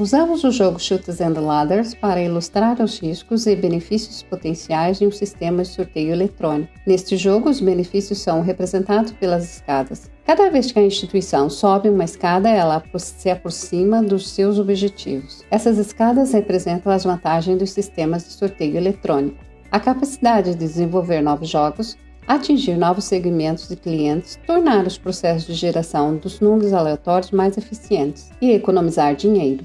Usamos o jogo Chutes and Ladders para ilustrar os riscos e benefícios potenciais de um sistema de sorteio eletrônico. Neste jogo, os benefícios são representados pelas escadas. Cada vez que a instituição sobe uma escada, ela se aproxima dos seus objetivos. Essas escadas representam as vantagens dos sistemas de sorteio eletrônico. A capacidade de desenvolver novos jogos, atingir novos segmentos de clientes, tornar os processos de geração dos números aleatórios mais eficientes e economizar dinheiro.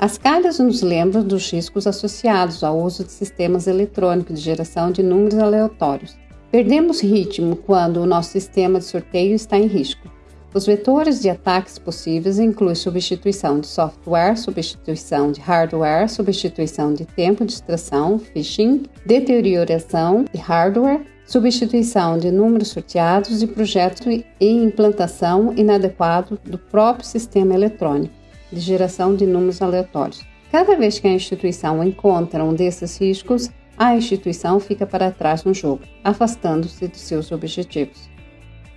As calhas nos lembram dos riscos associados ao uso de sistemas eletrônicos de geração de números aleatórios. Perdemos ritmo quando o nosso sistema de sorteio está em risco. Os vetores de ataques possíveis incluem substituição de software, substituição de hardware, substituição de tempo de extração, phishing, deterioração de hardware, substituição de números sorteados e projetos e implantação inadequado do próprio sistema eletrônico de geração de números aleatórios. Cada vez que a instituição encontra um desses riscos, a instituição fica para trás no jogo, afastando-se de seus objetivos.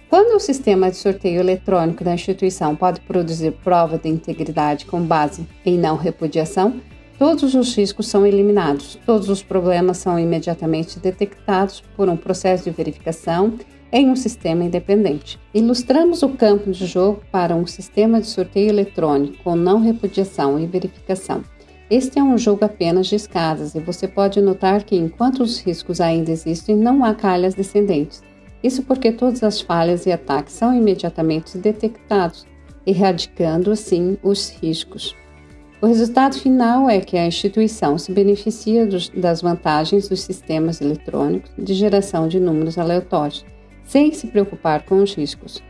Quando o sistema de sorteio eletrônico da instituição pode produzir prova de integridade com base em não repudiação, todos os riscos são eliminados, todos os problemas são imediatamente detectados por um processo de verificação em um sistema independente. Ilustramos o campo de jogo para um sistema de sorteio eletrônico com não repudiação e verificação. Este é um jogo apenas de escadas e você pode notar que enquanto os riscos ainda existem, não há calhas descendentes. Isso porque todas as falhas e ataques são imediatamente detectados, erradicando assim os riscos. O resultado final é que a instituição se beneficia dos, das vantagens dos sistemas eletrônicos de geração de números aleatórios sem se preocupar com os riscos.